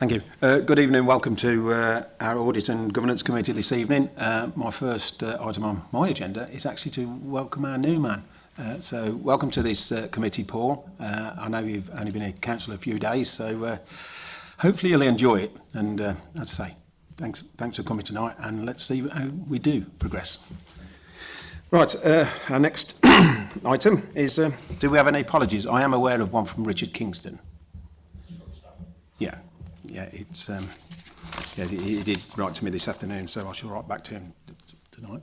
Thank you. Uh, good evening. Welcome to uh, our Audit and Governance Committee this evening. Uh, my first uh, item on my agenda is actually to welcome our new man. Uh, so welcome to this uh, committee, Paul. Uh, I know you've only been a council a few days, so uh, hopefully you'll enjoy it. And uh, as I say, thanks, thanks for coming tonight, and let's see how we do progress. Right, uh, our next item is, uh, do we have any apologies? I am aware of one from Richard Kingston yeah, it's um, yeah, he, he did write to me this afternoon, so I shall write back to him tonight.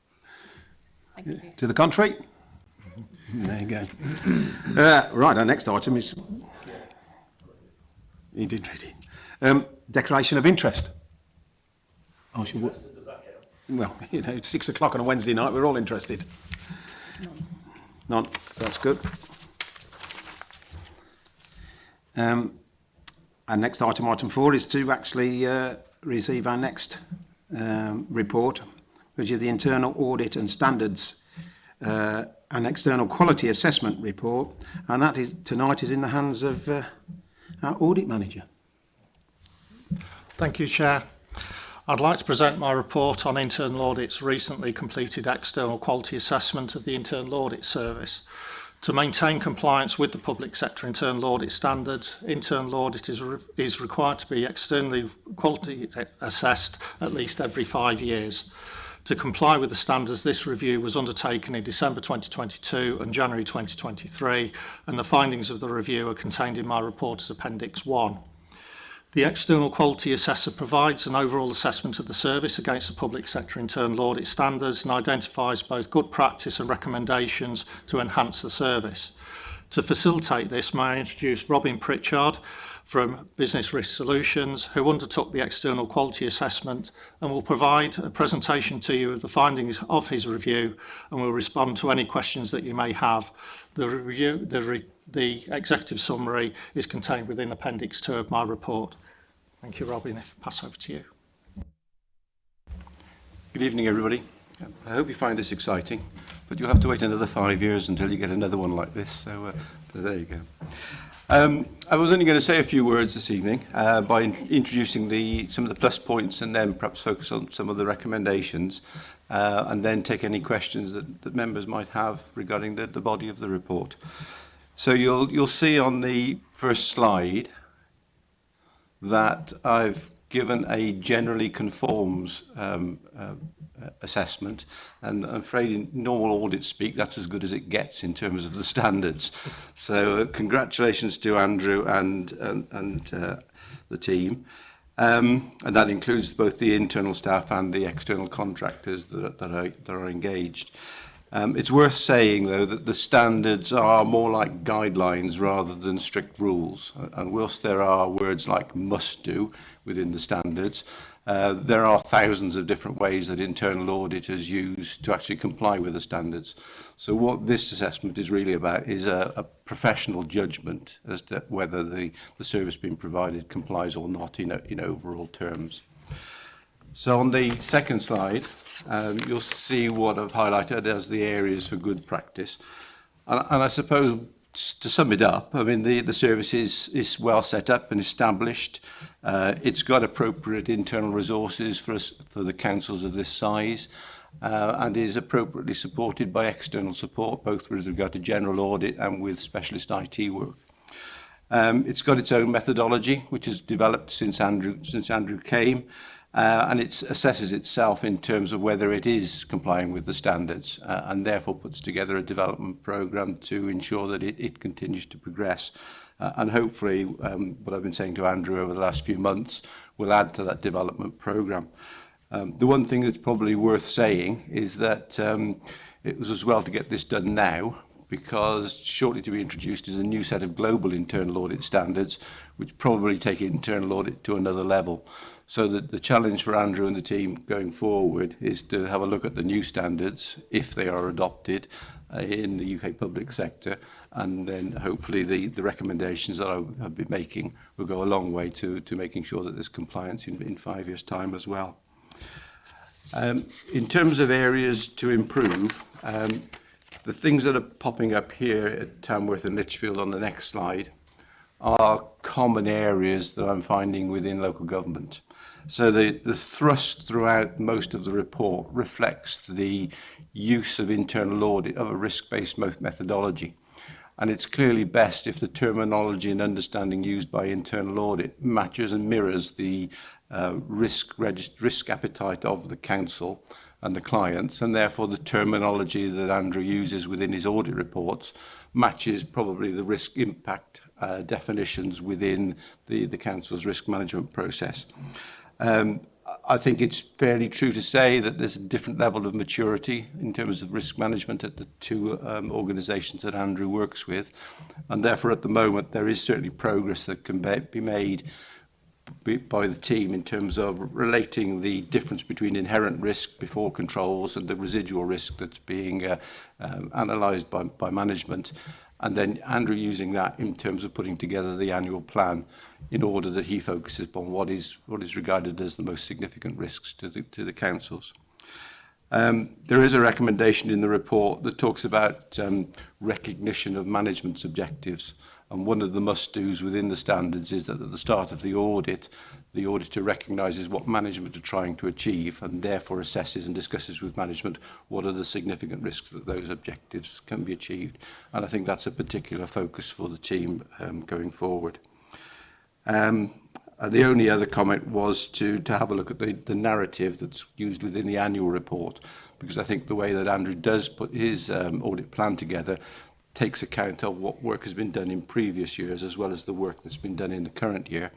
to the contrary? there you go. Uh, right, our next item is... You did read it. Um, declaration of interest. Oh, she Well, you know, it's six o'clock on a Wednesday night. We're all interested. None. None. That's good. Um, our next item, item four, is to actually uh, receive our next um, report, which is the internal audit and standards uh, an external quality assessment report, and that is tonight is in the hands of uh, our audit manager. Thank you, Chair. I'd like to present my report on Internal Audit's recently completed external quality assessment of the Internal Audit Service. To maintain compliance with the public sector internal audit standards, internal audit is, re is required to be externally quality uh, assessed at least every five years. To comply with the standards, this review was undertaken in December 2022 and January 2023, and the findings of the review are contained in my report as Appendix 1. The external quality assessor provides an overall assessment of the service against the public sector internal audit standards and identifies both good practice and recommendations to enhance the service. To facilitate this, may I introduce Robin Pritchard, from Business Risk Solutions who undertook the external quality assessment and will provide a presentation to you of the findings of his review and will respond to any questions that you may have. The, review, the, re, the executive summary is contained within Appendix 2 of my report. Thank you, Robin. If I pass over to you. Good evening, everybody. I hope you find this exciting, but you'll have to wait another five years until you get another one like this, so uh, there you go. Um, I was only going to say a few words this evening uh, by in introducing the, some of the plus points and then perhaps focus on some of the recommendations uh, and then take any questions that, that members might have regarding the, the body of the report. So you'll, you'll see on the first slide that I've given a generally conforms um, uh, assessment. And I'm afraid in normal audit speak, that's as good as it gets in terms of the standards. So uh, congratulations to Andrew and, and, and uh, the team. Um, and that includes both the internal staff and the external contractors that, that, are, that are engaged. Um, it's worth saying, though, that the standards are more like guidelines rather than strict rules. And whilst there are words like must do, within the standards. Uh, there are thousands of different ways that internal auditors use to actually comply with the standards. So what this assessment is really about is a, a professional judgment as to whether the, the service being provided complies or not in, a, in overall terms. So on the second slide, um, you'll see what I've highlighted as the areas for good practice. And, and I suppose to sum it up, I mean, the, the service is, is well set up and established. Uh, it's got appropriate internal resources for, us, for the councils of this size uh, and is appropriately supported by external support, both with regard to general audit and with specialist IT work. Um, it's got its own methodology, which has developed since Andrew, since Andrew came uh, and it assesses itself in terms of whether it is complying with the standards uh, and therefore puts together a development program to ensure that it, it continues to progress. Uh, and hopefully, um, what I've been saying to Andrew over the last few months will add to that development program. Um, the one thing that's probably worth saying is that um, it was as well to get this done now because shortly to be introduced is a new set of global internal audit standards which probably take internal audit to another level. So that the challenge for Andrew and the team going forward is to have a look at the new standards, if they are adopted, uh, in the UK public sector, and then hopefully the, the recommendations that I, I've been making will go a long way to, to making sure that there's compliance in, in five years' time as well. Um, in terms of areas to improve, um, the things that are popping up here at Tamworth and Lichfield on the next slide are common areas that I'm finding within local government. So the, the thrust throughout most of the report reflects the use of internal audit of a risk-based methodology. And it's clearly best if the terminology and understanding used by internal audit matches and mirrors the uh, risk, risk appetite of the council and the clients, and therefore the terminology that Andrew uses within his audit reports matches probably the risk impact uh, definitions within the, the council's risk management process. Mm. Um, I think it's fairly true to say that there's a different level of maturity in terms of risk management at the two um, organisations that Andrew works with. And therefore, at the moment, there is certainly progress that can be made by the team in terms of relating the difference between inherent risk before controls and the residual risk that's being uh, um, analysed by, by management and then Andrew using that in terms of putting together the annual plan in order that he focuses upon what is what is regarded as the most significant risks to the to the councils. Um, there is a recommendation in the report that talks about um, recognition of management's objectives and one of the must-dos within the standards is that at the start of the audit the auditor recognises what management are trying to achieve and therefore assesses and discusses with management what are the significant risks that those objectives can be achieved. And I think that's a particular focus for the team um, going forward. Um, and the only other comment was to, to have a look at the, the narrative that's used within the annual report, because I think the way that Andrew does put his um, audit plan together takes account of what work has been done in previous years as well as the work that's been done in the current year.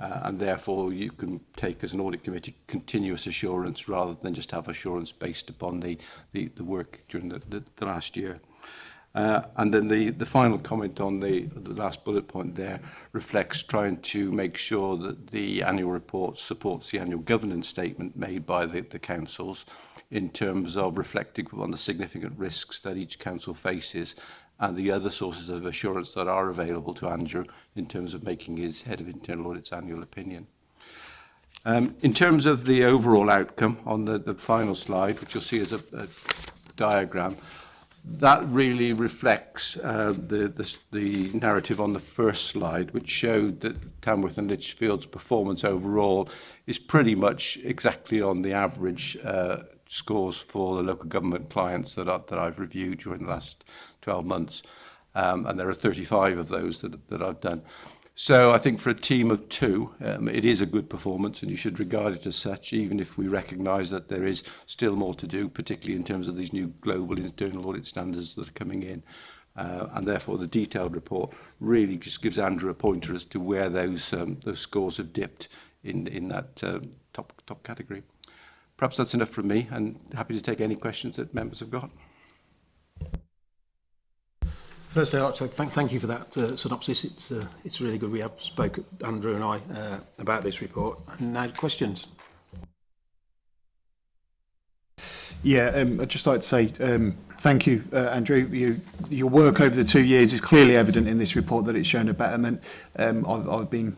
Uh, and therefore, you can take as an audit committee continuous assurance rather than just have assurance based upon the, the, the work during the, the, the last year. Uh, and then the, the final comment on the, the last bullet point there reflects trying to make sure that the annual report supports the annual governance statement made by the, the councils in terms of reflecting on the significant risks that each council faces and the other sources of assurance that are available to Andrew in terms of making his head of internal audit's annual opinion. Um, in terms of the overall outcome on the, the final slide, which you'll see as a, a diagram, that really reflects uh, the, the, the narrative on the first slide, which showed that Tamworth and Lichfield's performance overall is pretty much exactly on the average uh, scores for the local government clients that, are, that I've reviewed during the last 12 months. Um, and there are 35 of those that, that I've done. So I think for a team of two, um, it is a good performance and you should regard it as such, even if we recognise that there is still more to do, particularly in terms of these new global internal audit standards that are coming in. Uh, and therefore the detailed report really just gives Andrew a pointer as to where those, um, those scores have dipped in, in that um, top, top category. Perhaps that's enough from me and happy to take any questions that members have got. Firstly, I'd like thank, thank you for that uh, synopsis. It's, uh, it's really good. We have spoke, Andrew and I, uh, about this report. And now questions. Yeah, um, I'd just like to say um, thank you, uh, Andrew. You, your work over the two years is clearly evident in this report that it's shown a betterment. Um, I've, I've been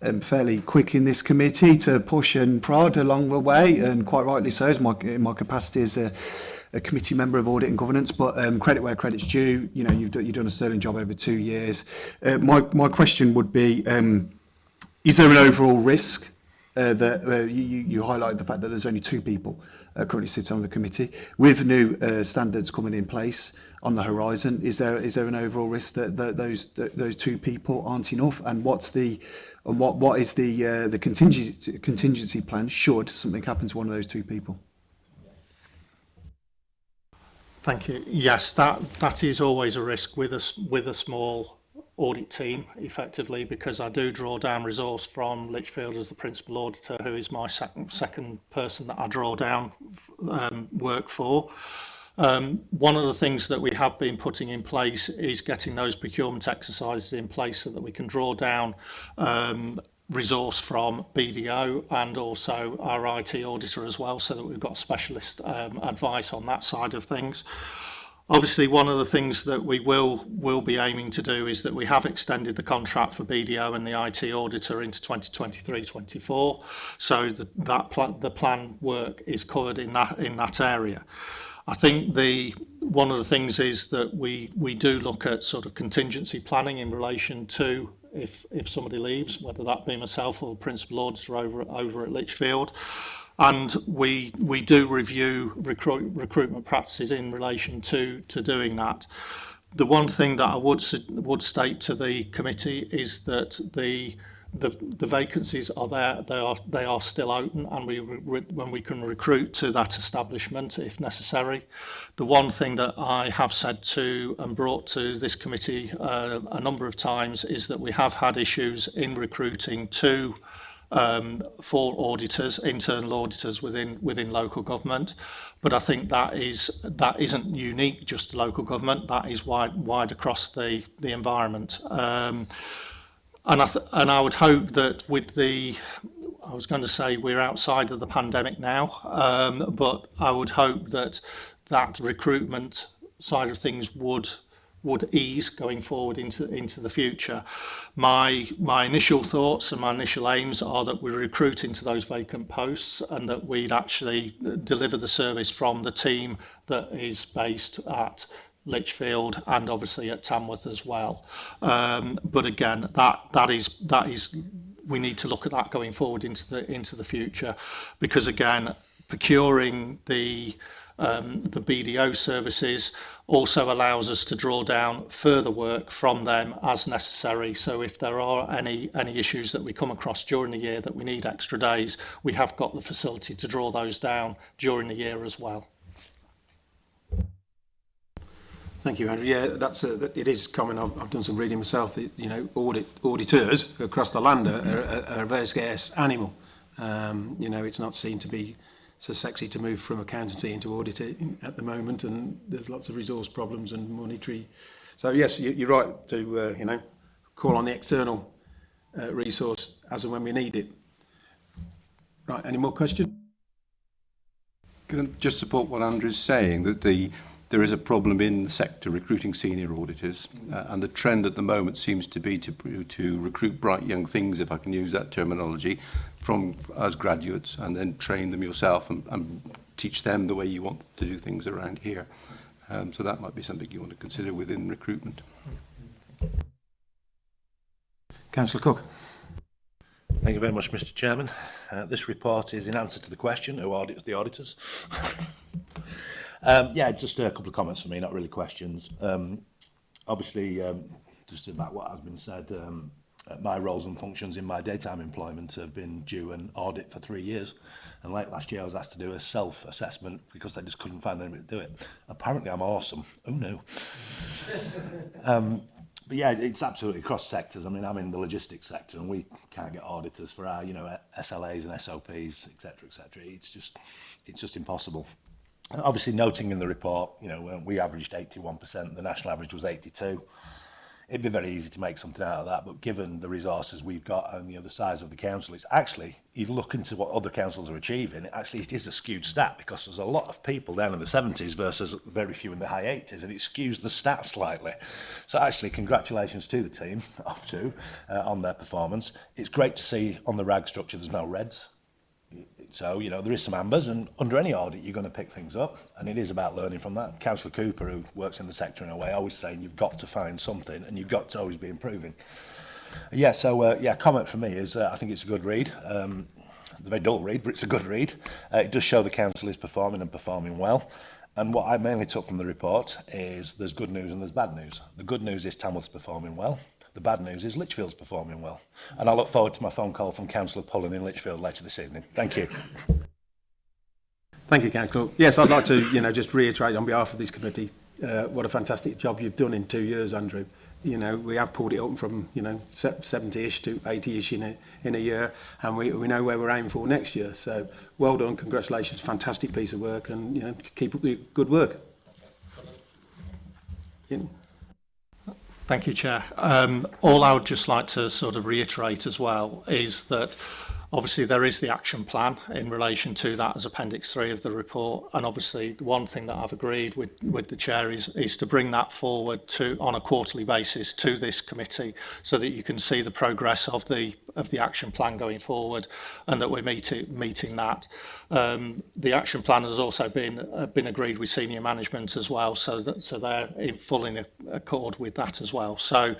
um, fairly quick in this committee to push and prod along the way, and quite rightly so, as my, in my capacity as a a committee member of Audit and Governance, but um, credit where credit's due. You know, you've, do, you've done a sterling job over two years. Uh, my, my question would be, um, is there an overall risk uh, that uh, you, you highlight the fact that there's only two people uh, currently sit on the committee with new uh, standards coming in place on the horizon is there is there an overall risk that, that those that those two people aren't enough and what's the and what what is the uh, the contingency contingency plan should something happen to one of those two people Thank you. Yes, that that is always a risk with a with a small audit team effectively because I do draw down resource from Litchfield as the principal auditor who is my second second person that I draw down um, work for. Um, one of the things that we have been putting in place is getting those procurement exercises in place so that we can draw down um, resource from BDO and also our IT auditor as well, so that we've got specialist um, advice on that side of things. Obviously, one of the things that we will will be aiming to do is that we have extended the contract for BDO and the IT auditor into 2023-24, so the, that pl the plan work is covered in that in that area. I think the one of the things is that we we do look at sort of contingency planning in relation to if, if somebody leaves, whether that be myself or Prince principal or over, over at Lichfield. And we, we do review recruit, recruitment practices in relation to, to doing that. The one thing that I would, would state to the committee is that the the, the vacancies are there, they are, they are still open and we, re, when we can recruit to that establishment if necessary. The one thing that I have said to and brought to this committee uh, a number of times is that we have had issues in recruiting to um, for auditors, internal auditors within within local government. But I think that is that isn't unique just to local government. That is wide wide across the the environment. Um, and I and I would hope that with the I was going to say we're outside of the pandemic now, um, but I would hope that that recruitment side of things would would ease going forward into into the future. My my initial thoughts and my initial aims are that we recruit into those vacant posts and that we'd actually uh, deliver the service from the team that is based at Lichfield and obviously at Tamworth as well. Um, but again, that that is that is we need to look at that going forward into the into the future, because again, procuring the um, the BDO services also allows us to draw down further work from them as necessary. So if there are any any issues that we come across during the year that we need extra days, we have got the facility to draw those down during the year as well. Thank you, Andrew. Yeah, that's a, uh, that, it is common. I've, I've done some reading myself. That, you know, audit, auditors across the land are, are, are a very scarce animal. Um, you know, it's not seen to be so sexy to move from accountancy into auditing at the moment, and there's lots of resource problems and monetary. So yes, you, you're right to uh, you know call on the external uh, resource as and when we need it. Right. Any more questions? Can I just support what Andrew's saying that the there is a problem in the sector recruiting senior auditors, uh, and the trend at the moment seems to be to, to recruit bright young things, if I can use that terminology, from as graduates and then train them yourself and, and teach them the way you want to do things around here. Um, so that might be something you want to consider within recruitment. Councillor Cook. Thank you very much, Mr Chairman. Uh, this report is in answer to the question, who audits the auditors? Um, yeah, just a couple of comments for me, not really questions. Um, obviously, um, just about what has been said, um, uh, my roles and functions in my daytime employment have been due an audit for three years. And late last year, I was asked to do a self-assessment because they just couldn't find anybody to do it. Apparently, I'm awesome. Oh, no. um, but yeah, it's absolutely cross sectors. I mean, I'm in the logistics sector and we can't get auditors for our, you know, SLAs and SOPs, etc., etc. It's just, it's just impossible obviously noting in the report, you know, when we averaged 81%, the national average was 82. It'd be very easy to make something out of that, but given the resources we've got and you know, the size of the council, it's actually, you look into what other councils are achieving, it actually it is a skewed stat because there's a lot of people down in the 70s versus very few in the high 80s, and it skews the stat slightly. So actually, congratulations to the team, off to, uh, on their performance. It's great to see on the RAG structure there's no reds, So, you know, there is some ambers, and under any audit, you're going to pick things up, and it is about learning from that. Councillor Cooper, who works in the sector in a way, always saying you've got to find something, and you've got to always be improving. Yeah, so, uh, yeah, comment for me is uh, I think it's a good read. Um, it's a very dull read, but it's a good read. Uh, it does show the council is performing and performing well. And what I mainly took from the report is there's good news and there's bad news. The good news is Tamworth's performing well. The bad news is Lichfield's performing well. And I look forward to my phone call from Councillor Pullen in Lichfield later this evening. Thank you. Thank you, Councillor. Yes, I'd like to you know, just reiterate on behalf of this committee uh, what a fantastic job you've done in two years, Andrew. You know, we have pulled it up from, you know, 70-ish to 80-ish in a, in a year, and we, we know where we're aiming for next year. So, well done, congratulations, fantastic piece of work, and, you know, keep up the good work. You Thank you, Chair. Um, all I would just like to sort of reiterate as well is that Obviously, there is the action plan in relation to that as Appendix 3 of the report. And obviously, the one thing that I've agreed with, with the Chair is, is to bring that forward to on a quarterly basis to this committee so that you can see the progress of the of the action plan going forward and that we're meet meeting that. Um, the action plan has also been uh, been agreed with senior management as well, so that so they're in full in accord with that as well. So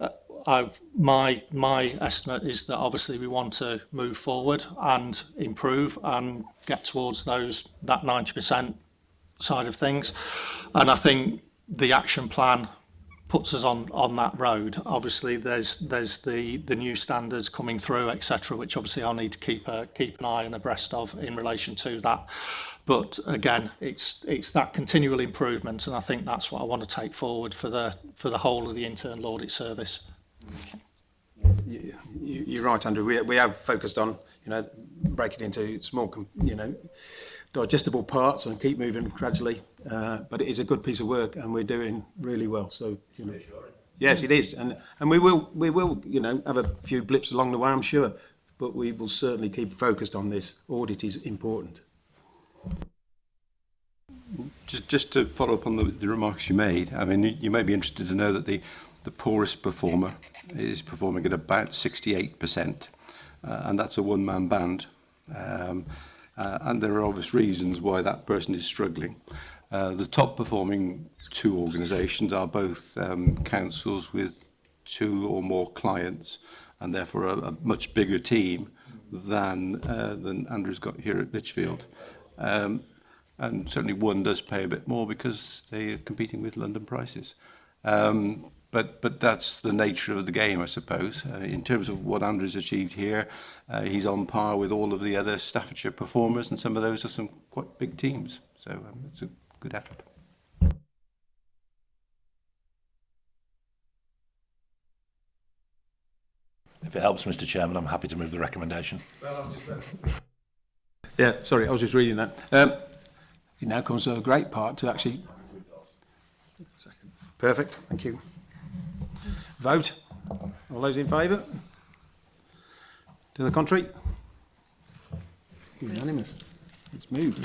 uh, I, my my estimate is that obviously we want to move forward and improve and get towards those that 90% side of things and I think the action plan puts us on on that road obviously there's there's the the new standards coming through etc which obviously I'll need to keep a keep an eye and abreast of in relation to that but again it's it's that continual improvement and I think that's what I want to take forward for the for the whole of the internal audit service You, you're right, Andrew. We, we have focused on, you know, breaking it into small, you know, digestible parts and keep moving gradually. Uh, but it is a good piece of work, and we're doing really well. So, you know, yes, it is, and and we will we will you know have a few blips along the way, I'm sure, but we will certainly keep focused on this. Audit is important. Just just to follow up on the, the remarks you made, I mean, you may be interested to know that the the poorest performer is performing at about 68%, uh, and that's a one-man band. Um, uh, and there are obvious reasons why that person is struggling. Uh, the top performing two organisations are both um, councils with two or more clients and therefore a, a much bigger team than uh, than Andrew's got here at Lichfield. Um, and certainly one does pay a bit more because they are competing with London prices. Um, But, but that's the nature of the game, I suppose. Uh, in terms of what Andrew's achieved here, uh, he's on par with all of the other Staffordshire performers, and some of those are some quite big teams. So um, it's a good effort. If it helps, Mr Chairman, I'm happy to move the recommendation. Well, yeah, sorry, I was just reading that. Um, it now comes to a great part to actually... Perfect, thank you. Vote. All those in favour? To the contrary? Unanimous. Let's move.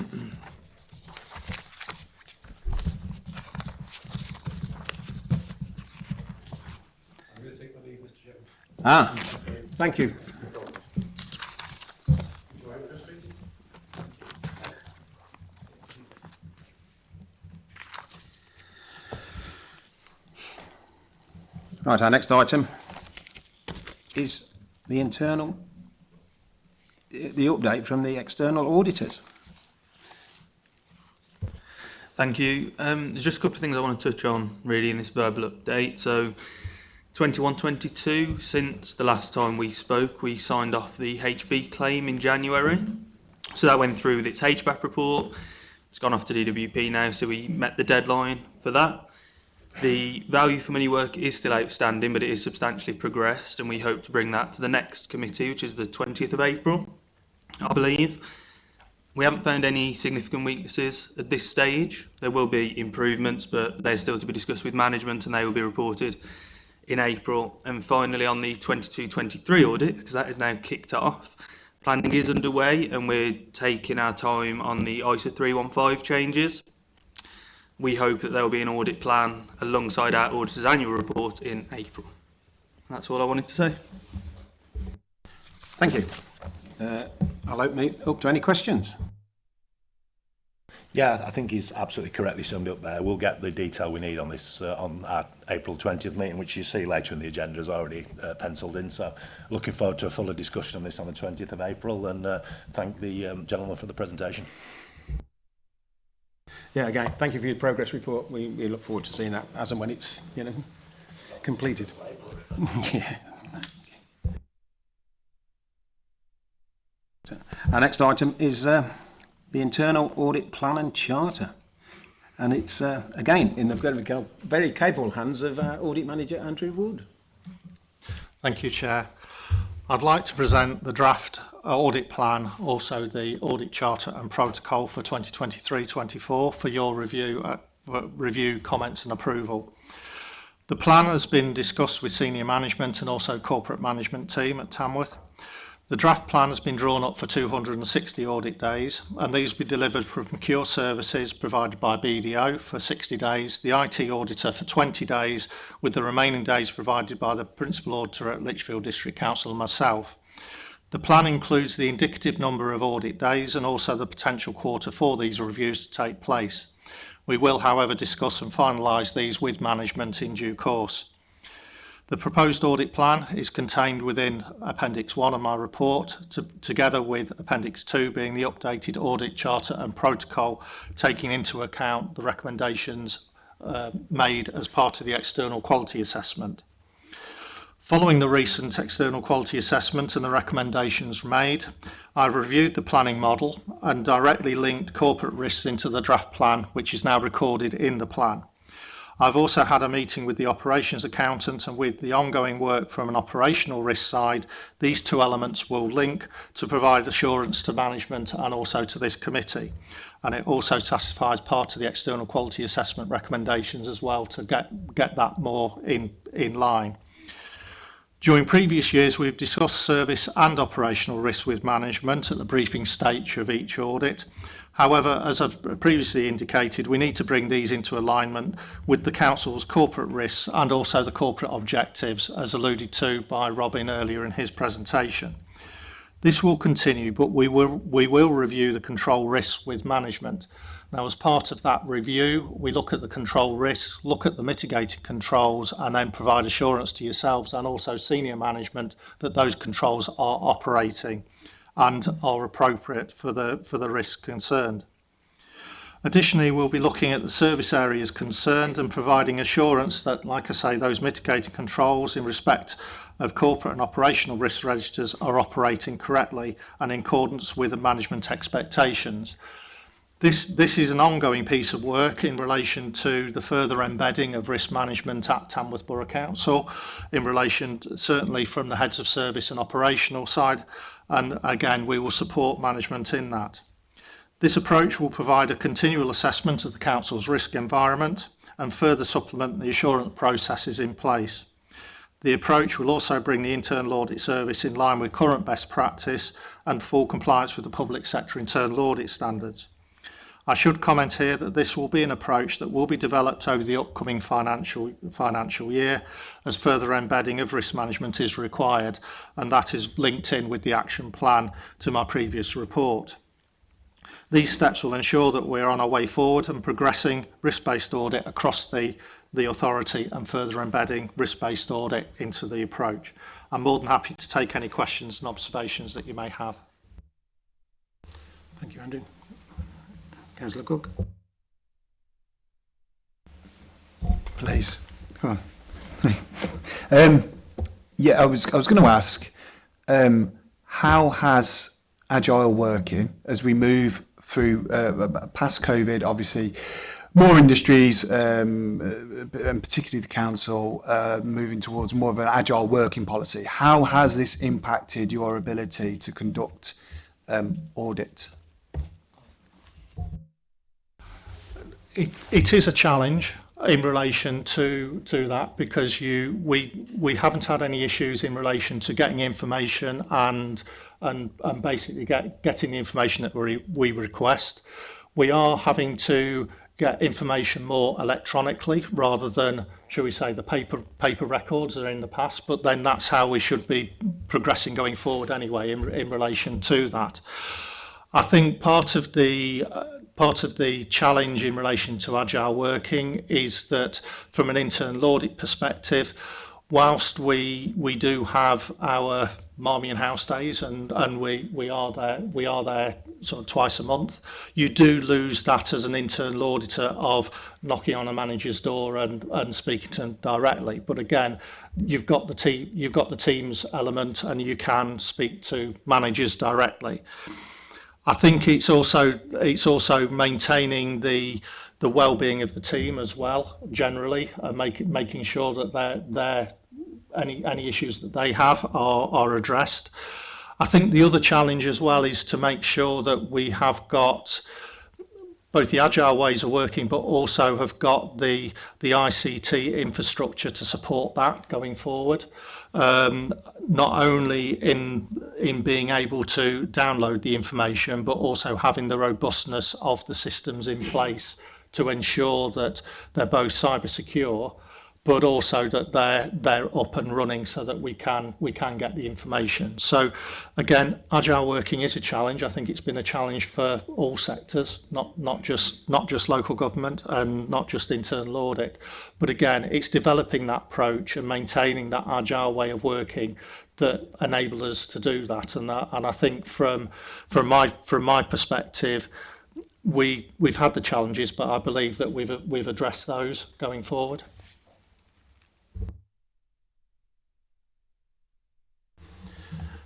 Ah, thank you. Right, our next item is the internal, the update from the external auditors. Thank you. Um, there's just a couple of things I want to touch on really in this verbal update. So 21-22, since the last time we spoke, we signed off the HB claim in January. So that went through with its HBAP report. It's gone off to DWP now, so we met the deadline for that. The value for money work is still outstanding, but it is substantially progressed, and we hope to bring that to the next committee, which is the 20th of April, I believe. We haven't found any significant weaknesses at this stage. There will be improvements, but they're still to be discussed with management, and they will be reported in April. And finally, on the 22-23 audit, because that is now kicked off, planning is underway, and we're taking our time on the ISO 315 changes we hope that there will be an audit plan alongside our auditor's annual report in April. And that's all I wanted to say. Thank you. Uh, I'll open it up to any questions. Yeah, I think he's absolutely correctly summed up there. We'll get the detail we need on this uh, on our April 20th meeting, which you see later in the agenda is already uh, penciled in. So looking forward to a fuller discussion on this on the 20th of April and uh, thank the um, gentleman for the presentation yeah, again, thank you for your progress report. We, we look forward to seeing that as and when it's, you know, completed. yeah. Our next item is uh, the internal audit plan and charter. And it's, uh, again, in the very capable hands of our uh, audit manager, Andrew Wood. Thank you, Chair. I'd like to present the draft uh, audit plan, also the audit charter and protocol for 2023-24 for your review, uh, review, comments and approval. The plan has been discussed with senior management and also corporate management team at Tamworth. The draft plan has been drawn up for 260 audit days and these will be delivered from Cure Services provided by BDO for 60 days, the IT Auditor for 20 days with the remaining days provided by the Principal Auditor at Lichfield District Council and myself. The plan includes the indicative number of audit days and also the potential quarter for these reviews to take place. We will however discuss and finalise these with management in due course. The proposed audit plan is contained within Appendix 1 of my report, to, together with Appendix 2 being the updated audit charter and protocol, taking into account the recommendations uh, made as part of the external quality assessment. Following the recent external quality assessment and the recommendations made, I've reviewed the planning model and directly linked corporate risks into the draft plan, which is now recorded in the plan. I've also had a meeting with the operations accountant and with the ongoing work from an operational risk side, these two elements will link to provide assurance to management and also to this committee. And it also satisfies part of the external quality assessment recommendations as well to get, get that more in, in line. During previous years, we've discussed service and operational risk with management at the briefing stage of each audit. However, as I've previously indicated, we need to bring these into alignment with the Council's corporate risks and also the corporate objectives, as alluded to by Robin earlier in his presentation. This will continue, but we will, we will review the control risks with management. Now, as part of that review, we look at the control risks, look at the mitigated controls, and then provide assurance to yourselves and also senior management that those controls are operating and are appropriate for the, for the risk concerned. Additionally, we'll be looking at the service areas concerned and providing assurance that, like I say, those mitigating controls in respect of corporate and operational risk registers are operating correctly and in accordance with the management expectations. This, this is an ongoing piece of work in relation to the further embedding of risk management at Tamworth Borough Council, in relation to, certainly from the heads of service and operational side, and again we will support management in that. This approach will provide a continual assessment of the Council's risk environment and further supplement the assurance processes in place. The approach will also bring the internal audit service in line with current best practice and full compliance with the public sector internal audit standards. I should comment here that this will be an approach that will be developed over the upcoming financial, financial year as further embedding of risk management is required, and that is linked in with the action plan to my previous report. These steps will ensure that we're on our way forward and progressing risk-based audit across the, the authority and further embedding risk-based audit into the approach. I'm more than happy to take any questions and observations that you may have. Thank you, Andrew. Councillor Cook. Please. Come on. um, yeah, I was, I was going to ask, um, how has agile working as we move through uh, uh past COVID, obviously, more industries, um, uh, and particularly the council, uh, moving towards more of an agile working policy. How has this impacted your ability to conduct um, audit? it, it is a challenge in relation to to that because you we we haven't had any issues in relation to getting information and and and basically get, getting the information that we we request we are having to get information more electronically rather than shall we say the paper paper records that are in the past but then that's how we should be progressing going forward anyway in in relation to that i think part of the uh, Part of the challenge in relation to agile working is that from an internal audit perspective, whilst we we do have our Marmion House days and and we we are there we are there sort of twice a month you do lose that as an internal auditor of knocking on a manager's door and and speaking to them directly but again you've got the team you've got the teams element and you can speak to managers directly I think it's also it's also maintaining the the well-being of the team as well generally and uh, make, making sure that their their any any issues that they have are are addressed. I think the other challenge as well is to make sure that we have got both the agile ways of working but also have got the the ICT infrastructure to support that going forward. um, not only in in being able to download the information, but also having the robustness of the systems in place to ensure that they're both cyber secure but also that they're they're up and running so that we can we can get the information. So again, agile working is a challenge. I think it's been a challenge for all sectors, not not just not just local government and not just internal audit. But again, it's developing that approach and maintaining that agile way of working that enable us to do that. And that and I think from from my from my perspective, we we've had the challenges, but I believe that we've we've addressed those going forward.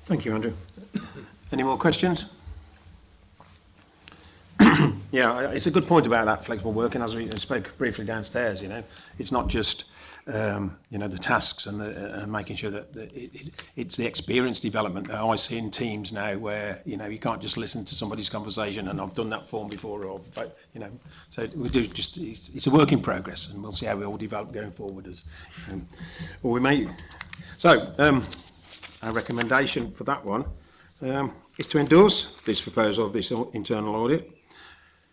Thank you, Andrew. Any more questions? yeah, it's a good point about that flexible working, as we spoke briefly downstairs, you know. It's not just, um, you know, the tasks and, the, and making sure that that it, it, it's the experience development that I see in teams now where, you know, you can't just listen to somebody's conversation and I've done that form before or, but, you know, so we do just, it's, it's a work in progress and we'll see how we all develop going forward as, um, or we may. So, um, our recommendation for that one um, is to endorse this proposal of this internal audit.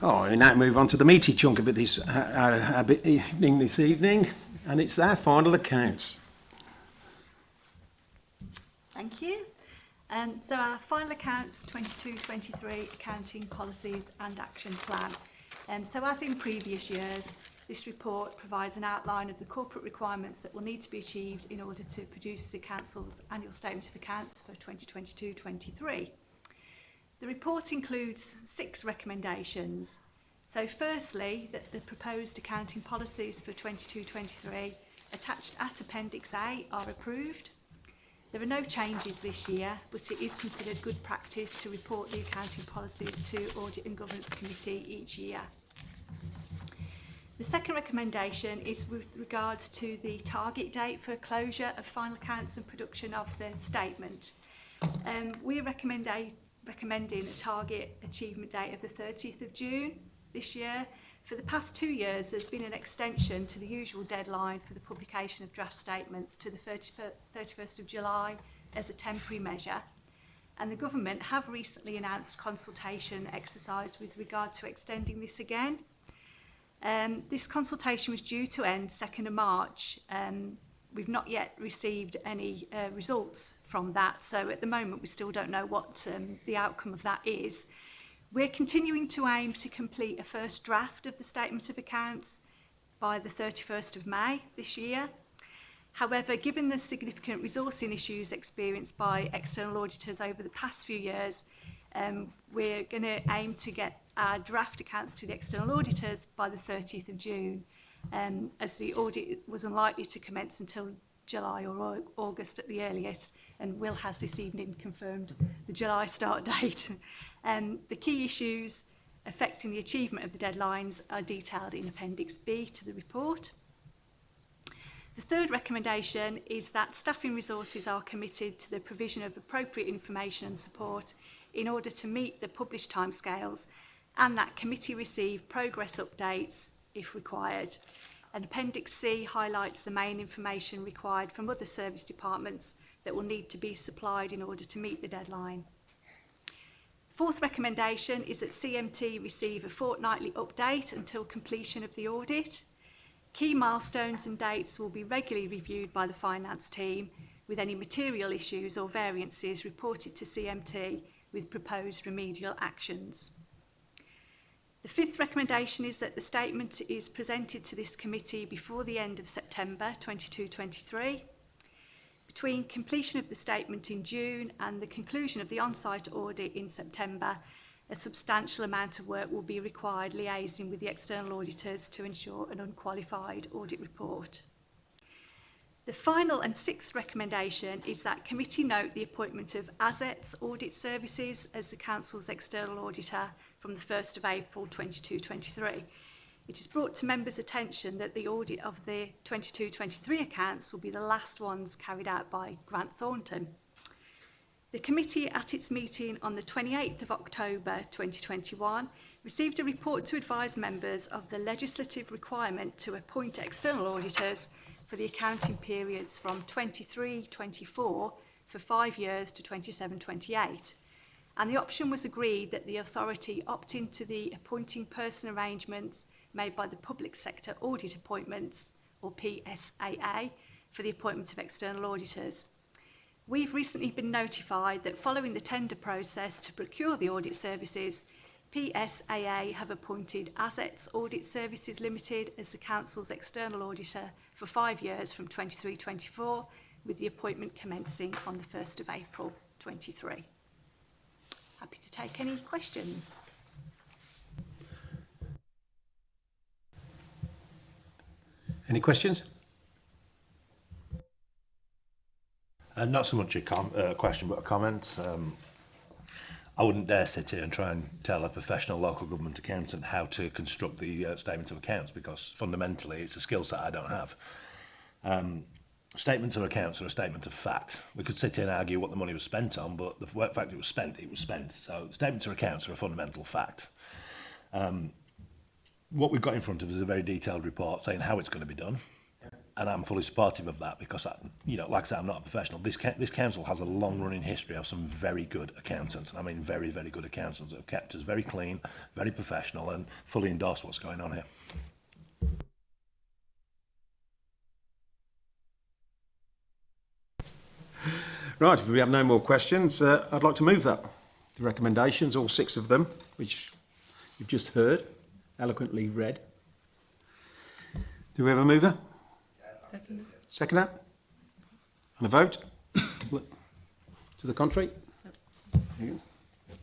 Oh, we now move on to the meaty chunk of this, uh, uh, bit evening this evening, and it's their final accounts. Thank you. Um, so our final accounts 22-23 accounting policies and action plan. Um, so as in previous years, this report provides an outline of the corporate requirements that will need to be achieved in order to produce the Council's annual statement of accounts for 2022-23. The report includes six recommendations. So firstly, that the proposed accounting policies for 22-23 attached at Appendix A are approved. There are no changes this year, but it is considered good practice to report the accounting policies to Audit and Governance Committee each year. The second recommendation is with regards to the target date for closure of final accounts and production of the statement. Um, we recommend a recommending a target achievement date of the 30th of June this year. For the past two years, there's been an extension to the usual deadline for the publication of draft statements to the 31st of July as a temporary measure. And the government have recently announced consultation exercise with regard to extending this again. Um, this consultation was due to end 2nd of March, um, we've not yet received any uh, results from that. So at the moment, we still don't know what um, the outcome of that is. We're continuing to aim to complete a first draft of the Statement of Accounts by the 31st of May this year. However, given the significant resourcing issues experienced by external auditors over the past few years, um, we're going to aim to get our draft accounts to the external auditors by the 30th of June um, as the audit was unlikely to commence until July or August at the earliest, and Will has this evening confirmed the July start date. um, the key issues affecting the achievement of the deadlines are detailed in Appendix B to the report. The third recommendation is that staffing resources are committed to the provision of appropriate information and support in order to meet the published timescales and that committee receive progress updates if required. And Appendix C highlights the main information required from other service departments that will need to be supplied in order to meet the deadline. Fourth recommendation is that CMT receive a fortnightly update until completion of the audit. Key milestones and dates will be regularly reviewed by the finance team with any material issues or variances reported to CMT with proposed remedial actions. The fifth recommendation is that the statement is presented to this committee before the end of September 2223. Between completion of the statement in June and the conclusion of the on-site audit in September, a substantial amount of work will be required liaising with the external auditors to ensure an unqualified audit report. The final and sixth recommendation is that committee note the appointment of ASET's Audit Services as the Council's external auditor from the 1st of April 22-23. It is brought to members' attention that the audit of the 22-23 accounts will be the last ones carried out by Grant Thornton. The committee at its meeting on the 28th of October 2021 received a report to advise members of the legislative requirement to appoint external auditors for the accounting periods from 23-24 for five years to 27-28 and the option was agreed that the authority opt into the appointing person arrangements made by the Public Sector Audit Appointments, or PSAA, for the appointment of external auditors. We've recently been notified that following the tender process to procure the audit services, PSAA have appointed Assets Audit Services Limited as the Council's external auditor for five years from 23-24, with the appointment commencing on the 1st of April 23 happy to take any questions. Any questions? Uh, not so much a com uh, question, but a comment. Um, I wouldn't dare sit here and try and tell a professional local government accountant how to construct the uh, statement of accounts because fundamentally it's a skill set I don't have. Um, statement of accounts or a statement of fact. We could sit here and argue what the money was spent on, but the fact it was spent, it was spent. So statements of accounts are a fundamental fact. Um, what we've got in front of us is a very detailed report saying how it's going to be done. And I'm fully supportive of that because, I, you know, like I said, I'm not a professional. This, this council has a long-running history of some very good accountants, and I mean very, very good accountants that have kept us very clean, very professional, and fully endorsed what's going on here. Right, if we have no more questions, uh, I'd like to move that. The recommendations, all six of them, which you've just heard, eloquently read. Do we have a mover? Second. Second up? And a vote? to the contrary? Yep.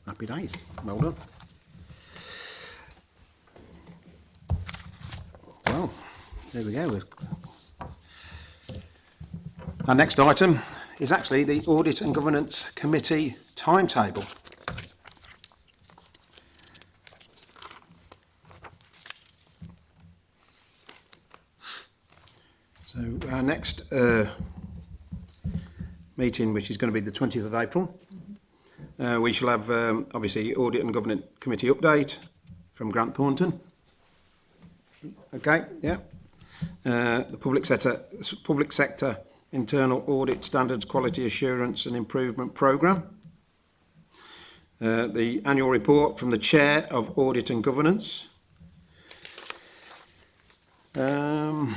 Happy days. Well done. Well, there we go. Our next item is actually the Audit and Governance Committee timetable. So our next uh, meeting, which is going to be the 20th of April, uh, we shall have um, obviously Audit and Governance Committee update from Grant Thornton. Okay, yeah. Uh, the public sector, public sector internal audit standards quality assurance and improvement programme. Uh, the annual report from the Chair of Audit and Governance. Um,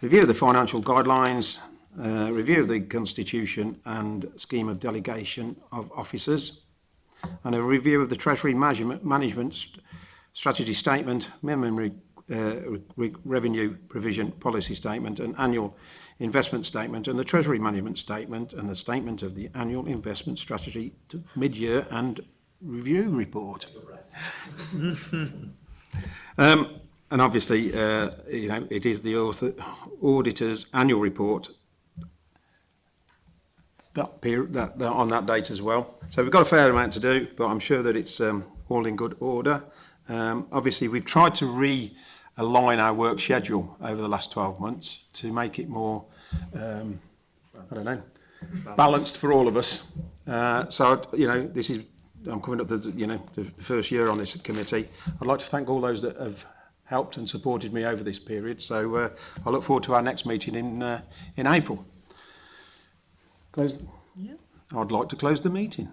review of the financial guidelines, uh, review of the constitution and scheme of delegation of officers, and a review of the Treasury management, strategy statement, memory uh, revenue provision policy statement, an annual investment statement, and the treasury management statement, and the statement of the annual investment strategy mid-year and review report. um, and obviously, uh, you know, it is the author, auditor's annual report that period, that, that, on that date as well. So we've got a fair amount to do, but I'm sure that it's um, all in good order. Um, obviously, we've tried to re align our work schedule over the last 12 months to make it more, um, I don't know, balanced, balanced for all of us. Uh, so, you know, this is, I'm coming up the, you know, the first year on this committee. I'd like to thank all those that have helped and supported me over this period. So uh, I look forward to our next meeting in, uh, in April. Close. Yeah. I'd like to close the meeting.